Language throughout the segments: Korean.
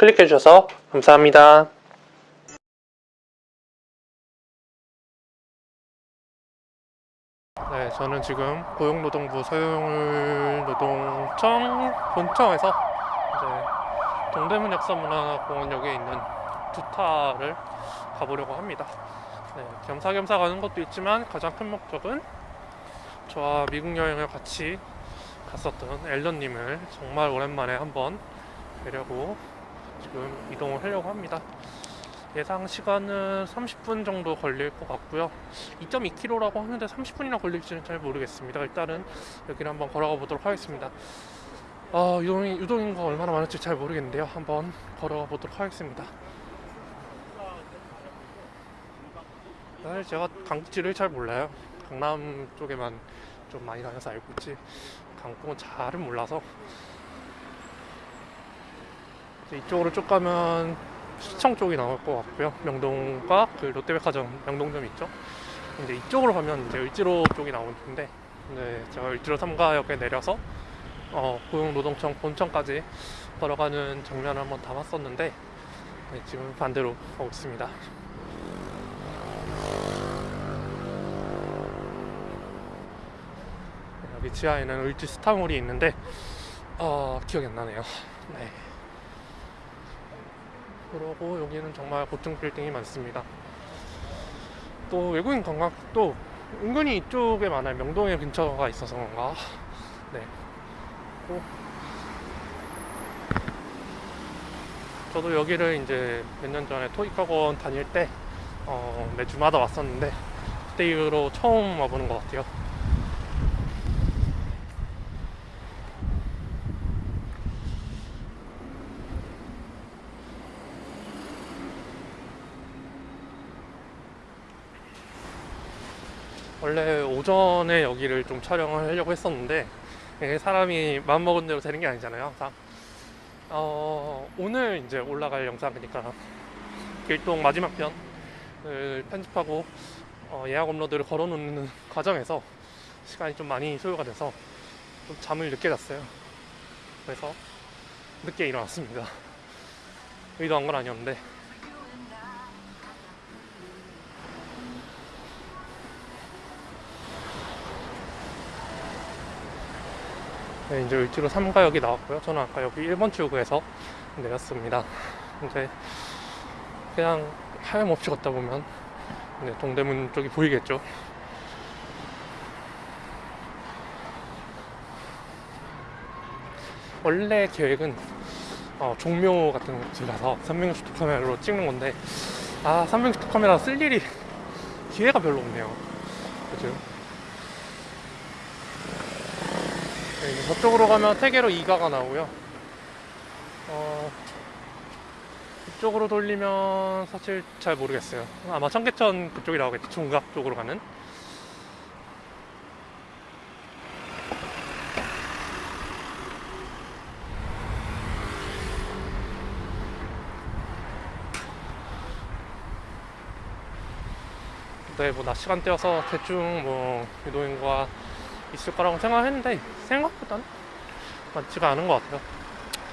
클릭해 주셔서 감사합니다. 네, 저는 지금 고용노동부 서울노동청 본청에서 이제 동대문 역사문화공원역에 있는 두타를 가보려고 합니다. 네, 겸사겸사 가는 것도 있지만 가장 큰 목적은 저와 미국 여행을 같이 갔었던 앨런님을 정말 오랜만에 한번 뵈려고 지금 이동을 하려고 합니다. 예상 시간은 30분 정도 걸릴 것 같고요. 2.2km라고 하는데 30분이나 걸릴지는 잘 모르겠습니다. 일단은 여기를 한번 걸어가 보도록 하겠습니다. 아, 유동, 유동인구가 얼마나 많을지 잘 모르겠는데요. 한번 걸어가 보도록 하겠습니다. 사실 제가 강북지를 잘 몰라요. 강남 쪽에만 좀 많이 다녀서 알고 있지. 강북은 잘은 몰라서. 이쪽으로 쭉 가면 시청 쪽이 나올 것 같고요. 명동과 그 롯데백화점 명동점 있죠. 이제 이쪽으로 가면 이제 을지로 쪽이 나올 텐데, 네, 제가 을지로 3가역에 내려서 어, 고용노동청 본청까지 걸어가는 장면을 한번 담았었는데, 네, 지금 반대로 가고 있습니다. 네, 여기 지하에는 을지 스타몰이 있는데, 어, 기억이 안 나네요. 네. 그러고 여기는 정말 고층 빌딩이 많습니다. 또 외국인 관광객도 은근히 이쪽에 많아요. 명동에 근처가 있어서 그런가. 네. 또 저도 여기를 이제 몇 년 전에 토익 학원 다닐 때 어, 매주마다 왔었는데 그때 이후로 처음 와보는 것 같아요. 원래 오전에 여기를 좀 촬영을 하려고 했었는데 이게 사람이 마음먹은 대로 되는 게 아니잖아요 항상. 어, 오늘 이제 올라갈 영상이니까 길동 마지막 편을 편집하고 어, 예약 업로드를 걸어놓는 과정에서 시간이 좀 많이 소요가 돼서 좀 잠을 늦게 잤어요. 그래서 늦게 일어났습니다. 의도한 건 아니었는데 네, 이제 을지로 3가역이 나왔고요. 저는 아까 여기 1번 출구에서 내렸습니다. 이제 그냥 하염없이 걷다 보면 네, 동대문 쪽이 보이겠죠. 원래 계획은 어, 종묘 같은 곳을 가서 360도 카메라로 찍는 건데 아 360도 카메라 쓸 일이 기회가 별로 없네요. 그죠? 네, 저쪽으로 가면 태계로 2가가 나오고요. 어, 이쪽으로 돌리면 사실 잘 모르겠어요. 아마 청계천 그쪽이 나오겠죠. 중각 쪽으로 가는. 네, 뭐낮 시간대여서 대충 뭐 유도인과 있을 거라고 생각했는데 생각보다는 많지가 않은 것 같아요.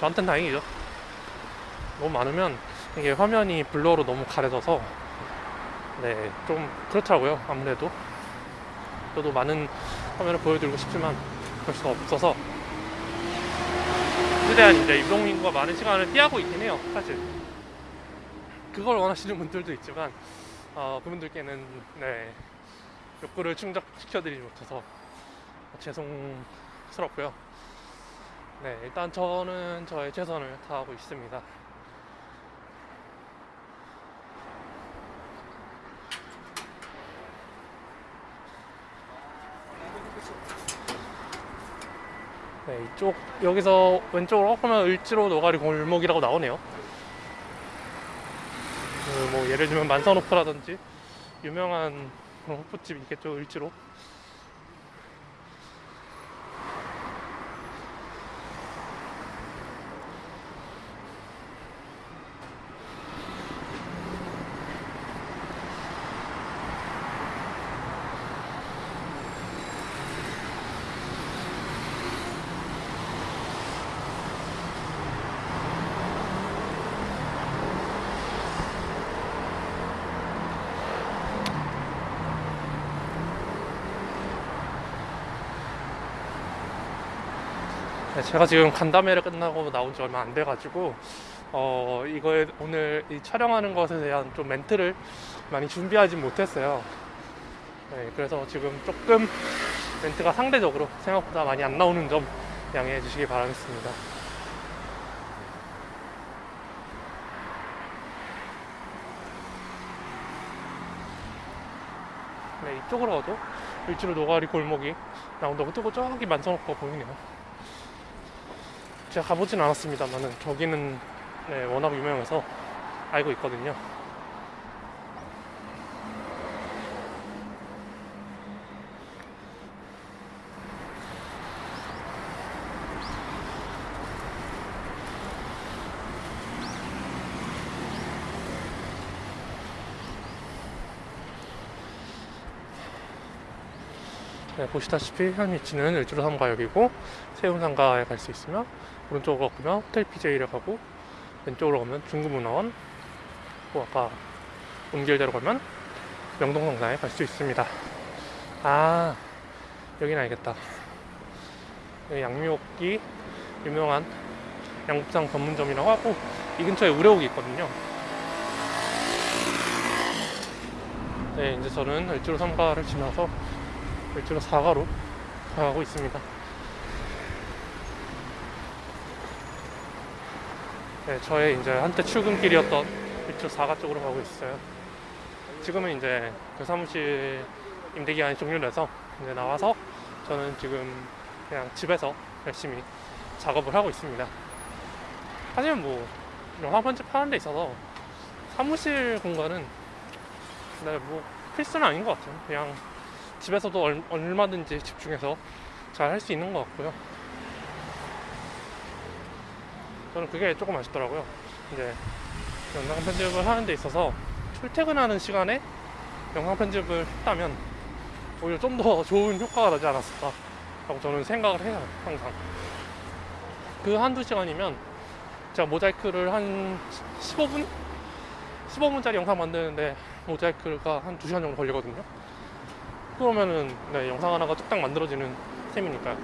저한텐 다행이죠. 너무 많으면 이게 화면이 블러로 너무 가려져서 네, 좀 그렇더라고요. 아무래도 저도 많은 화면을 보여드리고 싶지만 그럴 수가 없어서 최대한 이제 유동인구가 많은 시간을 피하고 있긴 해요. 사실 그걸 원하시는 분들도 있지만 어, 그분들께는 네, 욕구를 충족시켜드리지 못해서 죄송스럽고요. 네, 일단 저는 저의 최선을 다하고 있습니다. 네, 이쪽 여기서 왼쪽으로 가면 을지로 노가리 골목이라고 나오네요. 그 뭐 예를 들면 만선호프라든지 유명한 호프집 있겠죠 을지로. 제가 지금 간담회를 끝나고 나온 지 얼마 안 돼가지고 어 이거에 오늘 이 촬영하는 것에 대한 좀 멘트를 많이 준비하지 못했어요. 네, 그래서 지금 조금 멘트가 상대적으로 생각보다 많이 안 나오는 점 양해해 주시기 바라겠습니다. 네, 이쪽으로 가도 일주로 노가리 골목이 나온다고 뜨고 저기 만성호가 보이네요. 제가 가보진 않았습니다만은 저기는 네, 워낙 유명해서 알고 있거든요. 네, 보시다시피 현 위치는 일주로 삼가역이고 세운상가에 갈 수 있으며 오른쪽으로 가면 호텔 PJ를 가고 왼쪽으로 가면 중구문화원 또 아까 온 길대로 가면 명동성당에 갈 수 있습니다. 아 여기는 알겠다. 여기 양미옥이 유명한 양국장 전문점이라고 하고 이 근처에 우레옥이 있거든요. 네 이제 저는 일주로 삼가를 지나서 일주로 사가로 가고 있습니다. 네, 저의 이제 한때 출근길이었던 일주 사가 쪽으로 가고 있어요. 지금은 이제 그 사무실 임대 기간이 종료돼서 이제 나와서 저는 지금 그냥 집에서 열심히 작업을 하고 있습니다. 하지만 뭐 영화 편집하는 데 있어서 사무실 공간은 네, 뭐 필수는 아닌 것 같아요. 그냥 집에서도 얼, 얼마든지 집중해서 잘 할 수 있는 것 같고요. 저는 그게 조금 아쉽더라고요. 이제 영상 편집을 하는 데 있어서 출퇴근하는 시간에 영상 편집을 했다면 오히려 좀 더 좋은 효과가 나지 않았을까 라고 저는 생각을 해요 항상 그 한두 시간이면 제가 모자이크를 한 15분? 15분짜리 영상 만드는데 모자이크가 한 2시간 정도 걸리거든요 그러면은 네, 영상 하나가 뚝딱 만들어지는 셈이니까요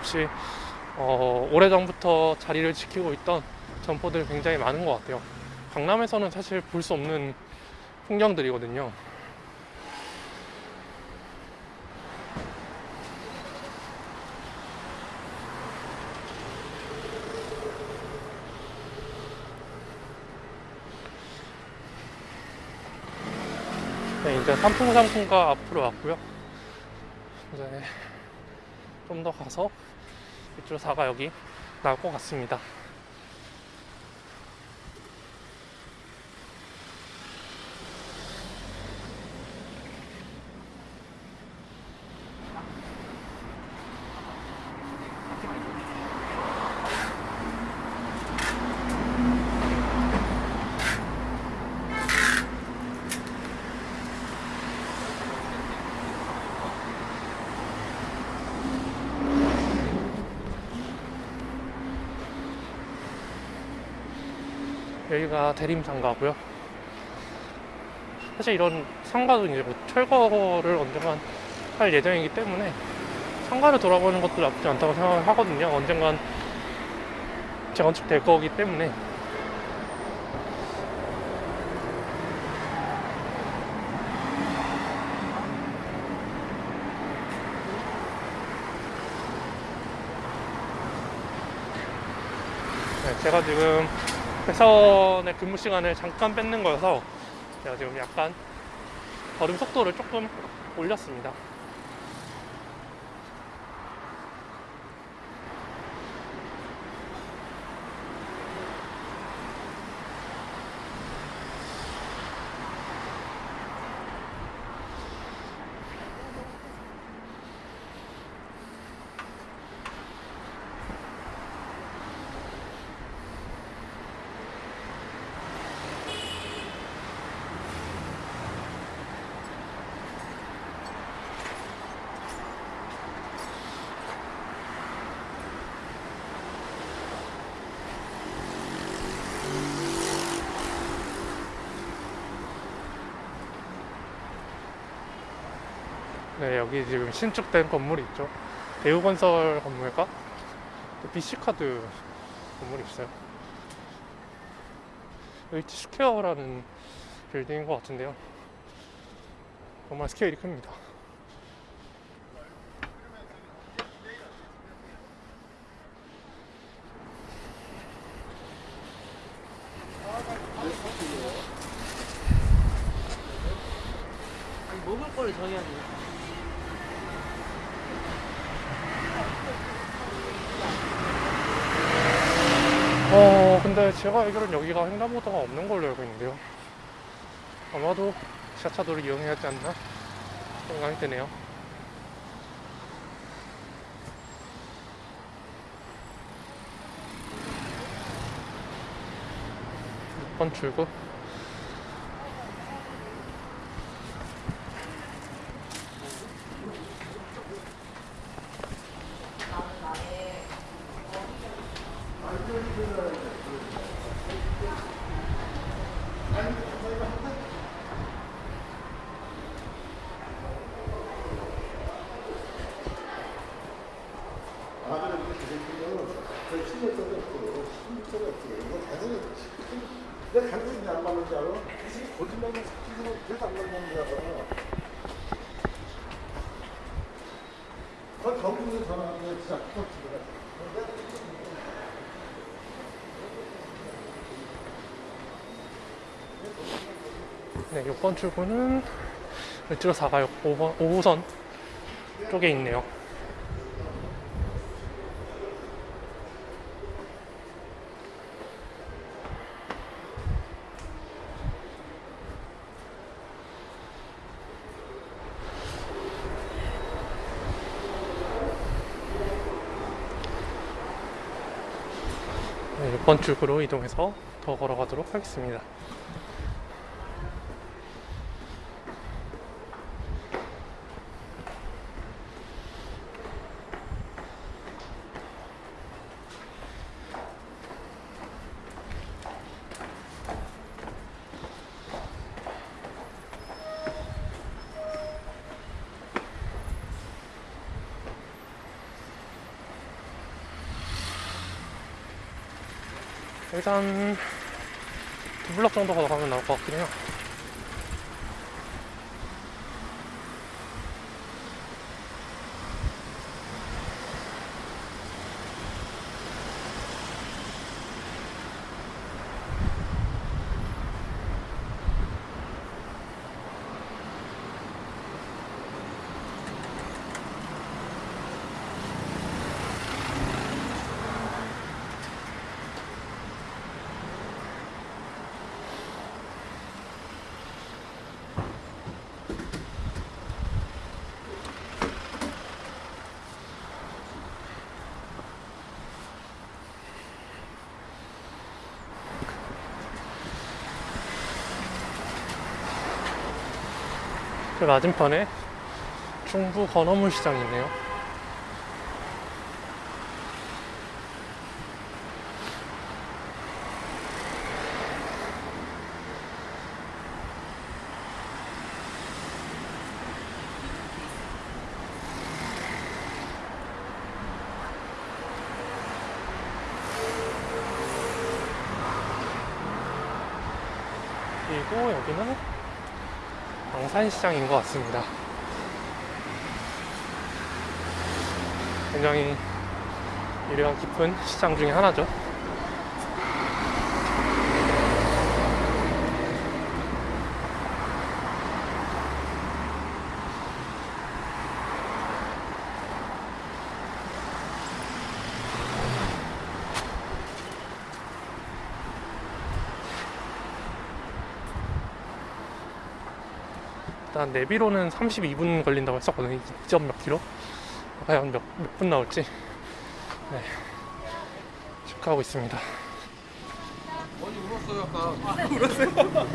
역시 어, 오래전부터 자리를 지키고 있던 점포들 굉장히 많은 것 같아요. 강남에서는 사실 볼 수 없는 풍경들이거든요. 네, 이제 삼풍삼풍가 앞으로 왔고요. 이제 좀 더 가서 이쪽 사가 여기 나올 것 같습니다. 여기가 대림상가고요. 사실 이런 상가도 이제 뭐 철거를 언젠간 할 예정이기 때문에 상가를 돌아보는 것도 나쁘지 않다고 생각을 하거든요. 언젠간 재건축 될 거기 때문에 네, 제가 지금 회사원의 근무 시간을 잠깐 뺏는 거여서 제가 지금 약간 걸음 속도를 조금 올렸습니다. 네, 여기 지금 신축된 건물이 있죠. 대우건설 건물과 BC카드 건물이 있어요. H 스퀘어라는 빌딩인 것 같은데요. 정말 스케일이 큽니다. 먹을 거를 정해야 돼. 어, 근데 제가 알기로는 여기가 횡단보도가 없는 걸로 알고 있는데요. 아마도 지하차도를 이용해야 하지 않나 생각이 드네요. 6번 출구. 내가 당연히 안 맞는 줄 알아? 이 거짓말은 스키즈는 그래서 안 맞는 줄 알아. 그 경기도 전화하면 진짜 똑같이 네, 6번 출구는 을지로 4가역 5번, 5호선 쪽에 있네요. 네, 6번 출구로 이동해서 더 걸어가도록 하겠습니다. 일단 두 블럭 정도 걸어가면 나올 것 같긴 해요. 그 맞은편에 중부 건어물 시장이 있네요. 그리고 여기는 방 산시장인 것 같습니다. 굉장히 유래가 깊은 시장 중에 하나죠. 일단 내비로는 32분 걸린다고 했었거든요. 2점 몇 킬로? 과연 몇, 몇 분 나올지 네. 체크하고 있습니다. 어디 울었어요, 아까.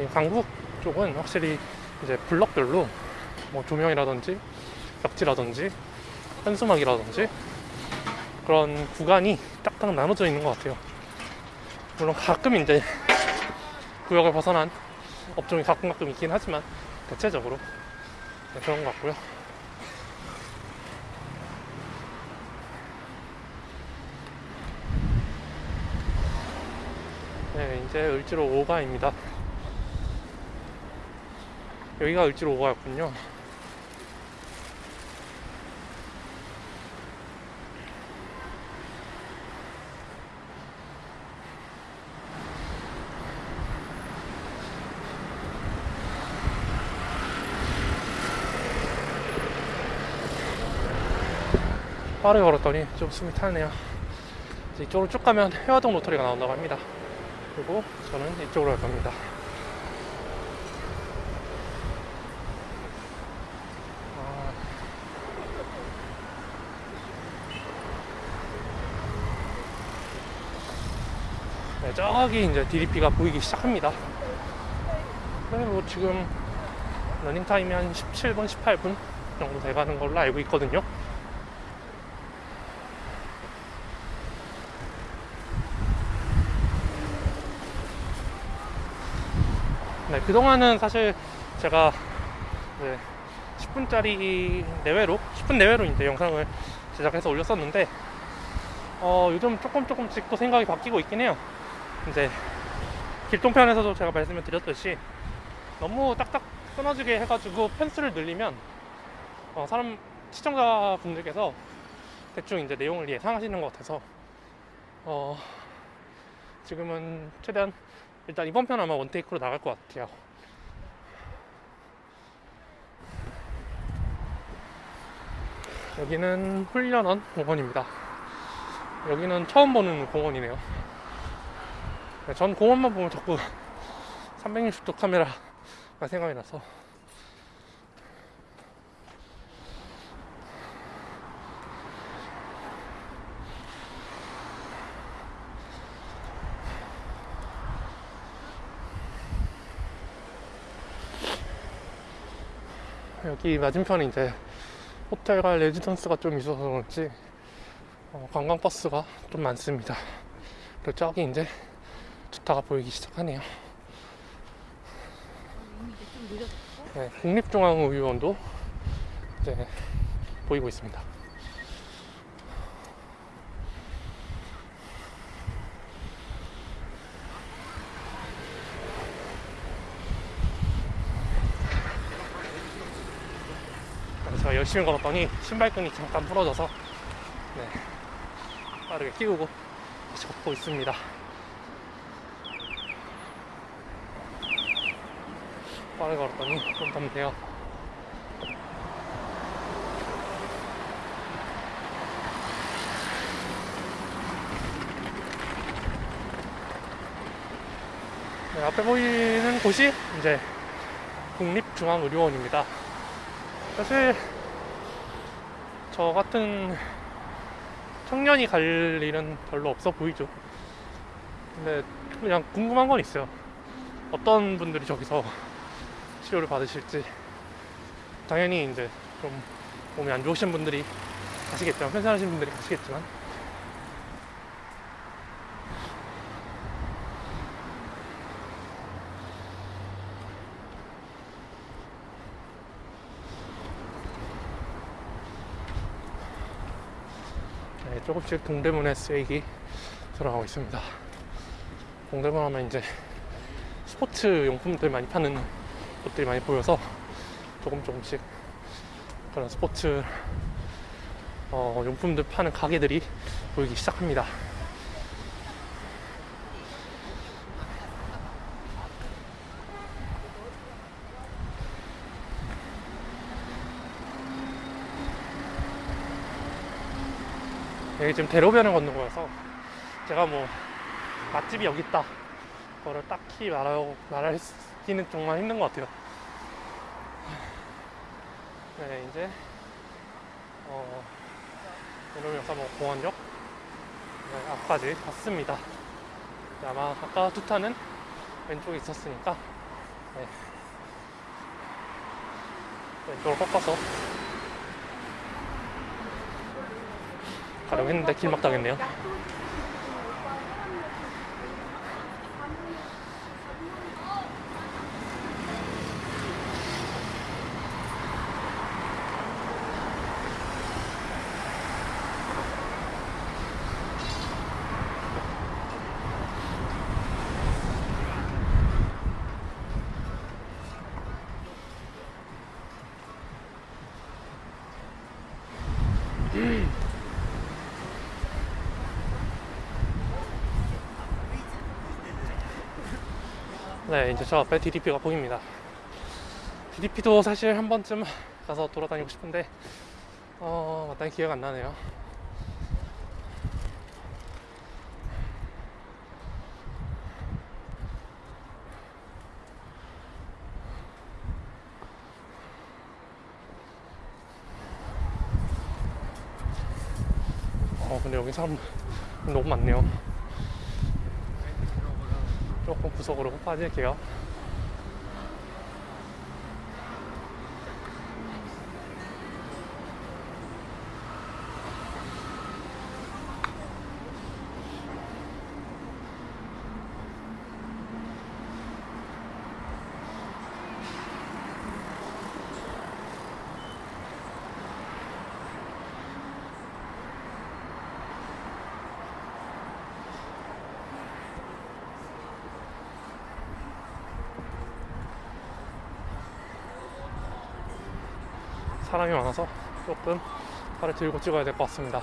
이 강북 쪽은 확실히 이제 블럭별로 뭐 조명이라든지 벽지라든지 현수막이라든지 그런 구간이 딱딱 나눠져 있는 것 같아요. 물론 가끔 이제 구역을 벗어난 업종이 가끔 가끔 있긴 하지만 대체적으로 네, 그런 것 같고요. 네, 이제 을지로 5가입니다. 여기가 을지로 5가였군요. 빠르게 걸었더니 좀 숨이 타네요. 이쪽으로 쭉 가면 해화동 로터리가 나온다고 합니다. 그리고 저는 이쪽으로 갈 겁니다. 아. 네, 저기 이제 DDP가 보이기 시작합니다. 네, 뭐 지금 러닝 타임이 한 17분, 18분 정도 돼가는 걸로 알고 있거든요. 네, 그동안은 사실 제가 네, 10분짜리 내외로, 10분 내외로 이제 영상을 제작해서 올렸었는데, 어, 요즘 조금 조금씩 또 생각이 바뀌고 있긴 해요. 이제, 길동편에서도 제가 말씀을 드렸듯이, 너무 딱딱 끊어지게 해가지고 편수를 늘리면, 어, 사람, 시청자 분들께서 대충 이제 내용을 예상하시는 것 같아서, 어, 지금은 최대한 일단 이번 편 아마 원테이크로 나갈 것 같아요. 여기는 훈련원 공원입니다. 여기는 처음 보는 공원이네요. 네, 전 공원만 보면 자꾸 360도 카메라가 생각이 나서 여기 맞은편에 이제 호텔과 레지던스가 좀 있어서 그런지 어, 관광버스가 좀 많습니다. 그리고 저기 이제 주타가 보이기 시작하네요. 네, 국립중앙의료원도 이제 보이고 있습니다. 열심히 걸었더니 신발끈이 잠깐 부러져서 네, 빠르게 끼우고 다시 걷고 있습니다. 빠르게 걸었더니 좀 덥네요. 네, 앞에 보이는 곳이 이제 국립중앙의료원입니다. 사실 저 같은 청년이 갈 일은 별로 없어 보이죠. 근데 그냥 궁금한 건 있어요. 어떤 분들이 저기서 치료를 받으실지. 당연히 이제 좀 몸이 안 좋으신 분들이 가시겠지만, 편찮으신 분들이 가시겠지만. 조금씩 동대문에 쓰이기 들어가고 있습니다. 동대문 하면 이제 스포츠 용품들 많이 파는 곳들이 많이 보여서 조금 조금씩 그런 스포츠 어, 용품들 파는 가게들이 보이기 시작합니다. 여기 지금 대로변을 걷는 거여서 제가 뭐 맛집이 여기 있다. 그거를 딱히 말하고 말하기는 정말 힘든 것 같아요. 네 이제 어 오늘 역사 뭐 공원역? 네, 앞까지 갔습니다. 네, 아마 아까 투타는 왼쪽에 있었으니까 네. 왼쪽으로 꺾어서 가려고 했는데 길막 당했네요 Mm. 네, 이제 저 앞에 DDP가 보입니다. DDP도 사실 한 번쯤 가서 돌아다니고 싶은데, 어, 마땅히 기회가 안 나네요. 어, 근데 여기 사람 너무 많네요. 조금 구석으로 빠질게요. 사람이 많아서 조금 팔을 들고 찍어야 될 것 같습니다.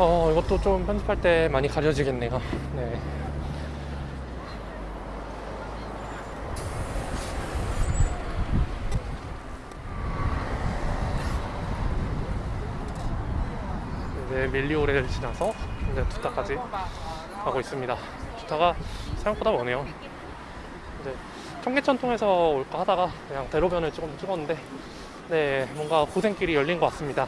어, 이것도 좀 편집할 때 많이 가려지겠네요. 네. 이제 밀리오레를 지나서 이제 두타까지 가고 있습니다. 두타가 생각보다 머네요. 이제 청계천 통해서 올까 하다가 그냥 대로변을 조금 찍었는데, 네, 뭔가 고생길이 열린 것 같습니다.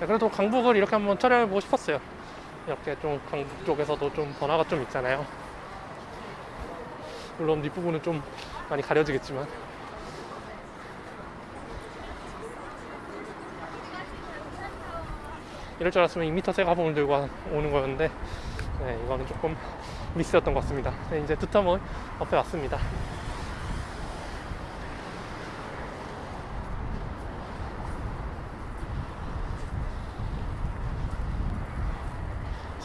네, 그래도 강북을 이렇게 한번 촬영해보고 싶었어요. 이렇게 좀 강북 쪽에서도 좀 변화가 좀 있잖아요. 물론 뒷부분은 좀 많이 가려지겠지만. 이럴 줄 알았으면 2m 새 가방을 들고 와- 오는 거였는데, 네, 이거는 조금 미스였던 것 같습니다. 네, 이제 두타몰 앞에 왔습니다.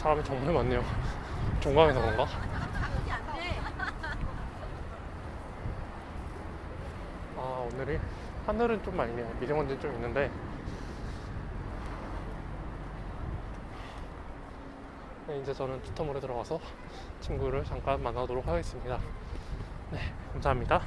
사람이 정말 많네요. 종강에서 그런가? 아 오늘이 하늘은 좀 맑네요. 미세먼지 좀 있는데 네, 이제 저는 투터몰에 들어가서 친구를 잠깐 만나도록 하겠습니다. 네, 감사합니다.